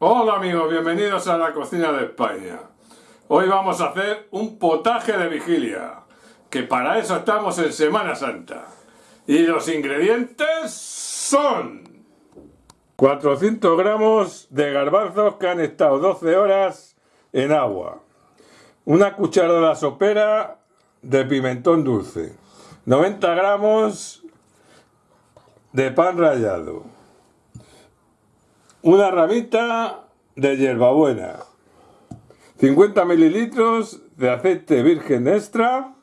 Hola amigos, bienvenidos a la cocina de España. Hoy vamos a hacer un potaje de vigilia, que para eso estamos en Semana Santa. Y los ingredientes son 400 gramos de garbanzos que han estado 12 horas en agua, una cucharada sopera de pimentón dulce, 90 gramos de pan rallado, una ramita de hierbabuena, 50 mililitros de aceite virgen extra,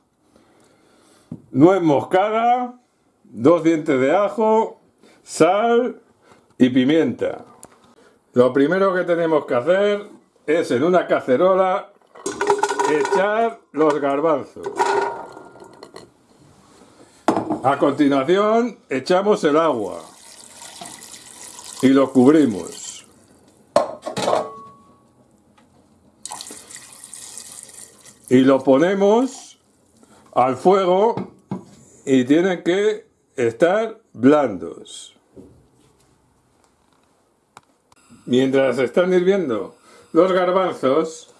nuez moscada, dos dientes de ajo, sal y pimienta. Lo primero que tenemos que hacer es en una cacerola echar los garbanzos. A continuación echamos el agua y lo cubrimos. Y lo ponemos al fuego y tienen que estar blandos. Mientras están hirviendo los garbanzos,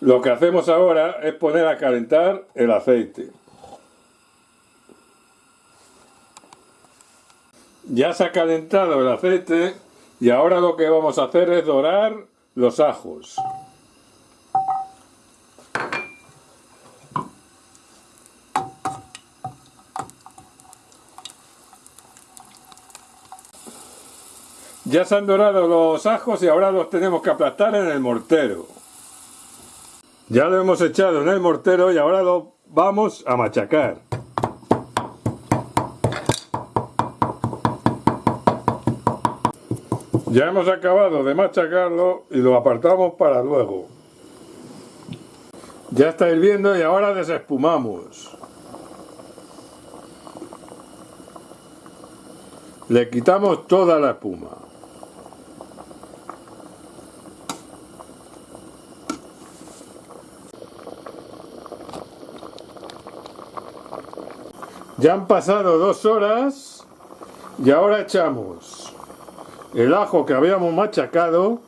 lo que hacemos ahora es poner a calentar el aceite. Ya se ha calentado el aceite y ahora lo que vamos a hacer es dorar los ajos. Ya se han dorado los ajos y ahora los tenemos que aplastar en el mortero. Ya lo hemos echado en el mortero y ahora lo vamos a machacar. Ya hemos acabado de machacarlo y lo apartamos para luego. Ya está hirviendo y ahora desespumamos. Le quitamos toda la espuma. Ya han pasado dos horas y ahora echamos el ajo que habíamos machacado.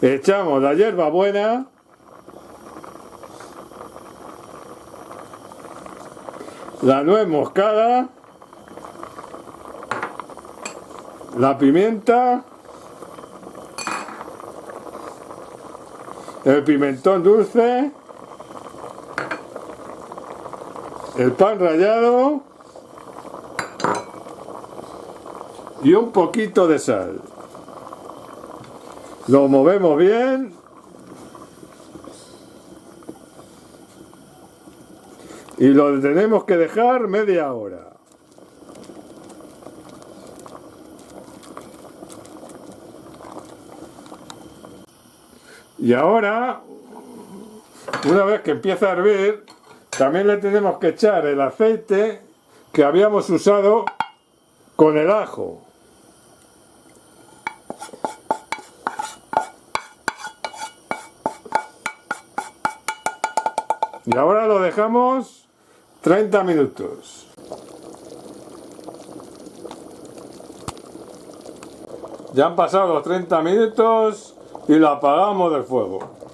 Echamos la hierba buena. La nuez moscada. La pimienta. El pimentón dulce el pan rallado y un poquito de sal. Lo movemos bien. Y lo tenemos que dejar media hora. Y ahora, una vez que empieza a hervir, también le tenemos que echar el aceite que habíamos usado con el ajo. Y ahora lo dejamos 30 minutos. Ya han pasado los 30 minutos y lo apagamos del fuego.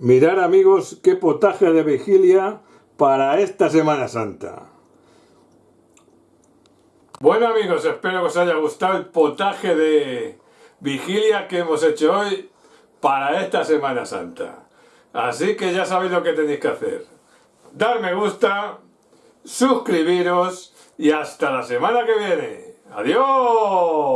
Mirar amigos qué potaje de vigilia para esta Semana Santa. Bueno amigos, espero que os haya gustado el potaje de vigilia que hemos hecho hoy para esta Semana Santa. Así que ya sabéis lo que tenéis que hacer. Dar me gusta, suscribiros y hasta la semana que viene. ¡Adiós!